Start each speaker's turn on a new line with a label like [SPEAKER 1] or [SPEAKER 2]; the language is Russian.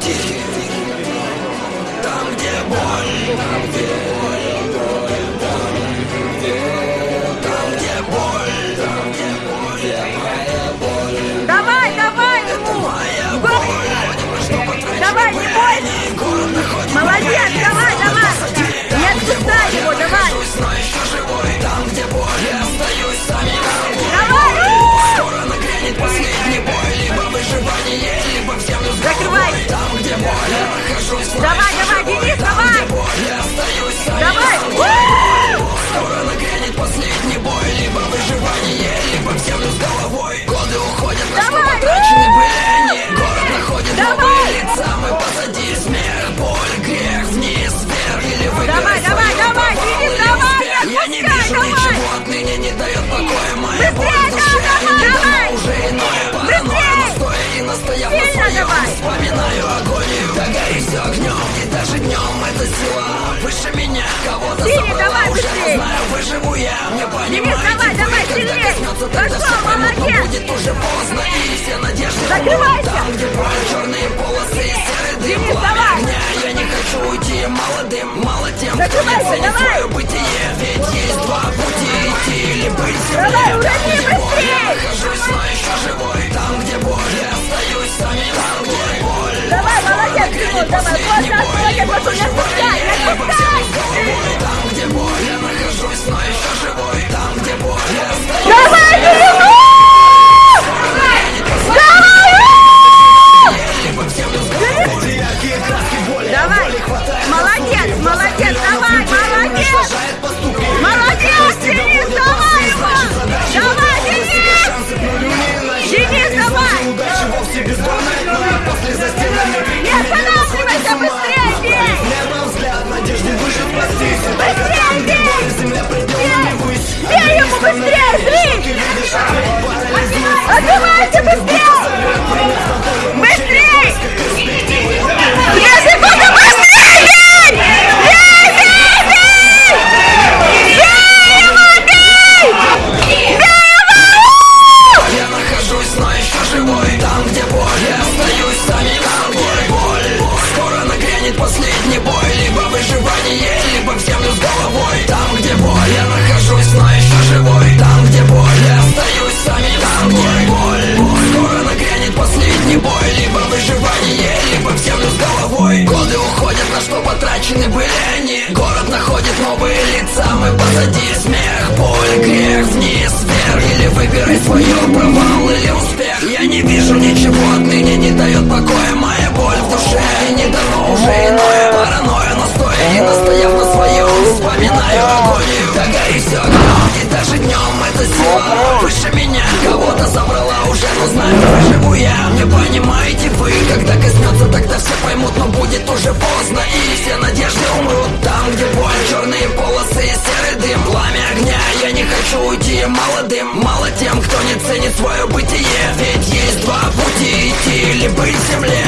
[SPEAKER 1] Тихий, там, где боль, там, где боль, там, где боль, там, где боль, моя боль,
[SPEAKER 2] Давай, давай, Денис, давай! Давай!
[SPEAKER 1] Скоро нагрянет последний бой Либо выживание, либо в землю с головой Годы уходят, на что потрачены были они Город находит новые лица Мы позади смех, боль, грех Вниз, вверх или выбирай
[SPEAKER 2] Давай, давай, давай, Денис, давай, не
[SPEAKER 1] Я не вижу ничего отныне не дает покоя
[SPEAKER 2] давай!
[SPEAKER 1] Вспоминаю агонию, все огнем И даже днем эта сила выше меня Кого-то забрала,
[SPEAKER 2] давай, быстрее!
[SPEAKER 1] не знаю, выживу я Не понимаете
[SPEAKER 2] давай, давай, сильнее! Пошел, молодец!
[SPEAKER 1] будет уже поздно И все надежды
[SPEAKER 2] Закрывайся!
[SPEAKER 1] Там, где боль, черные полосы и серый дым
[SPEAKER 2] Денис, давай!
[SPEAKER 1] огня, я не хочу уйти молодым Мало тем, кто не
[SPEAKER 2] Закрывайся,
[SPEAKER 1] ценит свое бытие Ведь есть два пути идти или быть
[SPEAKER 2] Давай, урони,
[SPEAKER 1] боль, я нахожусь, но еще живой
[SPEAKER 2] вот не отпускай, не отпускай!
[SPEAKER 1] Там,
[SPEAKER 2] Давай,
[SPEAKER 1] боли,
[SPEAKER 2] Давай!
[SPEAKER 1] Там, где боль, я остаюсь самим собой Боль, скоро нагрянет последний бой. Либо выживание, либо в землю с головой. Там, где боль, я нахожусь, но еще живой. Там, где боль, я остаюсь самим собой Боль, скоро нагрянет последний бой. Либо выживание, либо в землю с головой. Годы уходят, на что потрачены были они. Город находит новые лица, мы позади Смех, боль, грех, вниз, вверх. Или выбирай свое, провал выше меня. Кого-то забрала уже, но знаю, выживу я. Не понимаете вы, когда коснется, тогда все поймут Но будет уже поздно, и все надежды умрут Там, где боль, черные полосы и серый дым Пламя огня, я не хочу уйти молодым Мало тем, кто не ценит свое бытие. Ведь есть два пути идти или быть в земле